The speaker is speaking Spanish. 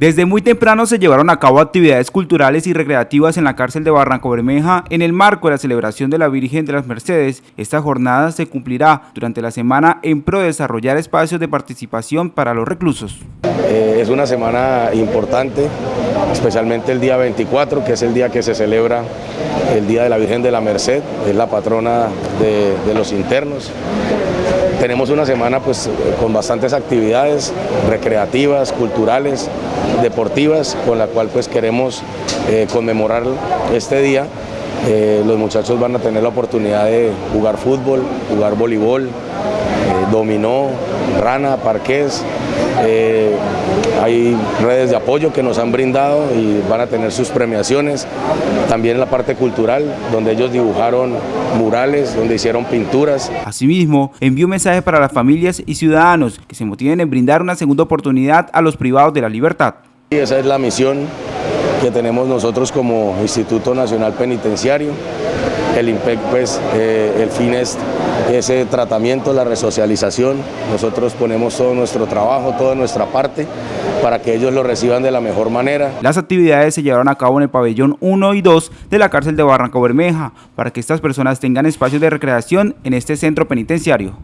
Desde muy temprano se llevaron a cabo actividades culturales y recreativas en la cárcel de Barranco Bermeja en el marco de la celebración de la Virgen de las Mercedes. Esta jornada se cumplirá durante la semana en pro de desarrollar espacios de participación para los reclusos. Eh, es una semana importante, especialmente el día 24, que es el día que se celebra el Día de la Virgen de la Merced, es la patrona de, de los internos. Tenemos una semana pues, con bastantes actividades recreativas, culturales, deportivas, con la cual pues, queremos eh, conmemorar este día. Eh, los muchachos van a tener la oportunidad de jugar fútbol, jugar voleibol, eh, dominó, rana, parqués, hay redes de apoyo que nos han brindado y van a tener sus premiaciones. También en la parte cultural, donde ellos dibujaron murales, donde hicieron pinturas. Asimismo, envió un mensaje para las familias y ciudadanos que se motiven en brindar una segunda oportunidad a los privados de la libertad. Y esa es la misión que tenemos nosotros como Instituto Nacional Penitenciario. El IMPEC, pues, eh, el fin es ese tratamiento, la resocialización. Nosotros ponemos todo nuestro trabajo, toda nuestra parte para que ellos lo reciban de la mejor manera. Las actividades se llevaron a cabo en el pabellón 1 y 2 de la cárcel de Barranco Bermeja para que estas personas tengan espacios de recreación en este centro penitenciario.